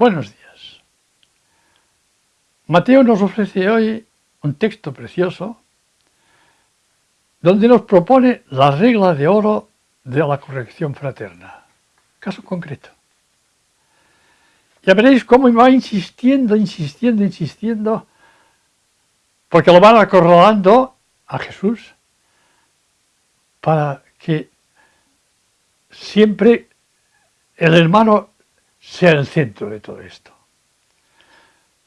Buenos días. Mateo nos ofrece hoy un texto precioso donde nos propone la regla de oro de la corrección fraterna. Caso concreto. Ya veréis cómo va insistiendo, insistiendo, insistiendo, porque lo van acorralando a Jesús para que siempre el hermano sea el centro de todo esto.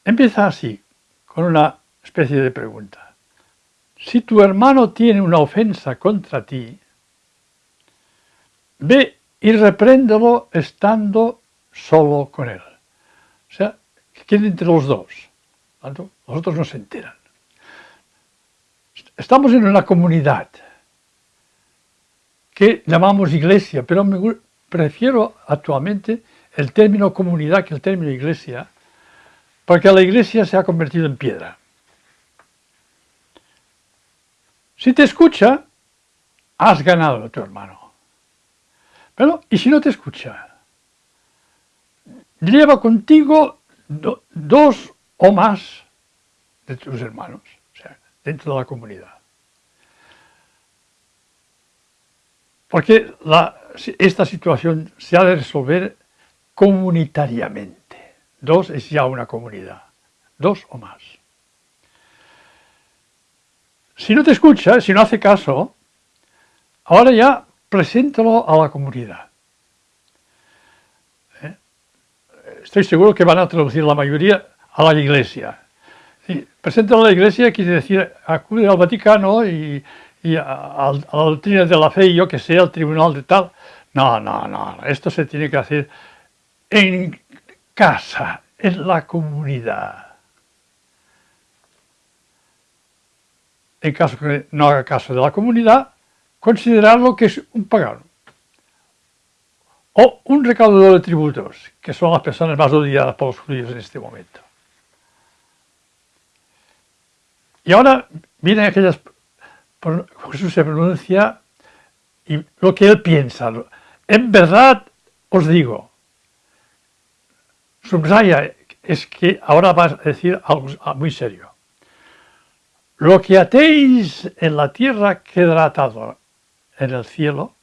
Empieza así, con una especie de pregunta. Si tu hermano tiene una ofensa contra ti, ve y repréndelo estando solo con él. O sea, que quede entre los dos. Los otros no se enteran. Estamos en una comunidad que llamamos iglesia, pero me prefiero actualmente el término comunidad que el término iglesia, porque la iglesia se ha convertido en piedra. Si te escucha, has ganado a tu hermano. Pero, ¿y si no te escucha? Lleva contigo dos o más de tus hermanos, o sea, dentro de la comunidad. Porque esta situación se ha de resolver comunitariamente. Dos es ya una comunidad, dos o más. Si no te escucha, si no hace caso, ahora ya preséntalo a la comunidad. ¿Eh? Estoy seguro que van a traducir la mayoría a la iglesia. Sí, preséntalo a la iglesia quiere decir acude al Vaticano y, a, a, la doctrina de la fe y yo que sé, al tribunal de tal. No, no, no, esto se tiene que hacer en casa, en la comunidad. En caso que no haga caso de la comunidad, considerarlo que es un pagano. O un recaudador de tributos, que son las personas más odiadas por los judíos en este momento. Y ahora vienen aquellas, Jesús se pronuncia y lo que él piensa. En verdad os digo, subraya es que ahora vas a decir algo muy serio. Lo que atéis en la tierra quedará atado en el cielo,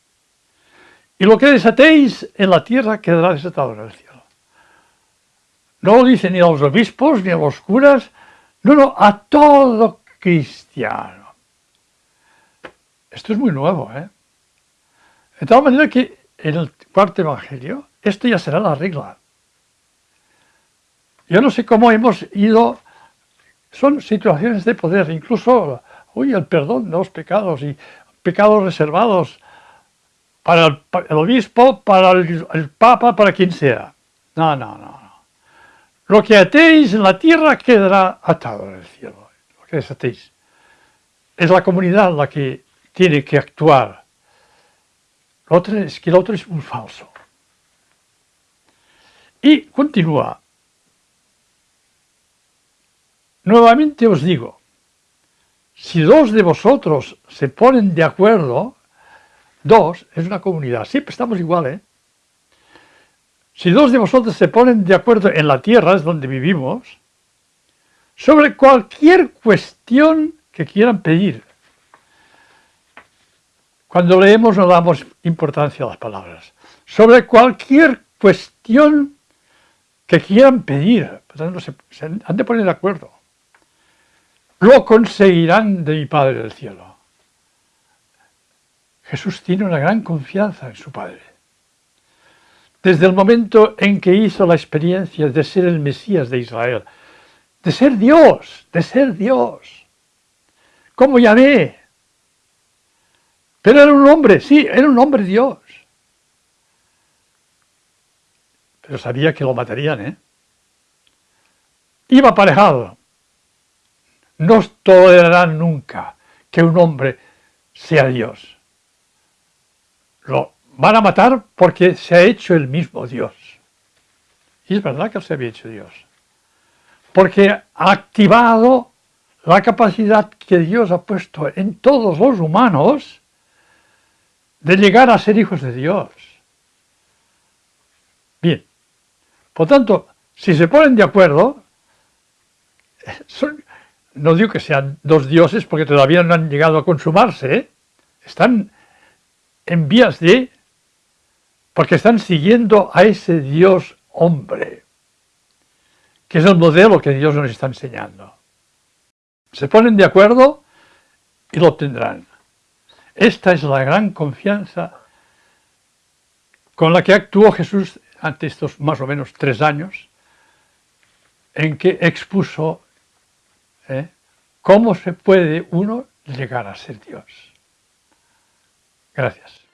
y lo que desatéis en la tierra quedará desatado en el cielo. No lo dice ni a los obispos, ni a los curas, no, no, a todo cristiano. Esto es muy nuevo, ¿eh? De tal manera que en el cuarto evangelio, esto ya será la regla. Yo no sé cómo hemos ido, son situaciones de poder, incluso uy, el perdón de los pecados y pecados reservados para el, obispo, para el, papa, para quien sea. No, no, no. Lo que atéis en la tierra quedará atado en el cielo. Lo que desatéis. Es la comunidad la que tiene que actuar. Lo otro es que el otro es un falso. Y continúa. Nuevamente os digo, si dos de vosotros se ponen de acuerdo, dos es una comunidad, siempre estamos igual, ¿eh? Si dos de vosotros se ponen de acuerdo en la tierra, es donde vivimos, sobre cualquier cuestión que quieran pedir. Cuando leemos no damos importancia a las palabras. Sobre cualquier cuestión que quieran pedir, por se han de poner de acuerdo lo conseguirán de mi Padre del cielo. Jesús tiene una gran confianza en su Padre. Desde el momento en que hizo la experiencia de ser el Mesías de Israel, de ser Dios, de ser Dios, como Yahvé. Pero era un hombre, sí, era un hombre Dios. Pero sabía que lo matarían, ¿eh? Iba aparejado no tolerarán nunca que un hombre sea Dios. Lo van a matar porque se ha hecho el mismo Dios. Y es verdad que se había hecho Dios. Porque ha activado la capacidad que Dios ha puesto en todos los humanos de llegar a ser hijos de Dios. Bien, por tanto, Si se ponen de acuerdo, no digo que sean dos dioses porque todavía no han llegado a consumarse, ¿eh? están en vías de, porque están siguiendo a ese Dios hombre, que es el modelo que Dios nos está enseñando. Se ponen de acuerdo y lo obtendrán. Esta es la gran confianza con la que actuó Jesús ante estos más o menos tres años, en que expuso ¿eh? cómo se puede uno llegar a ser Dios. Gracias.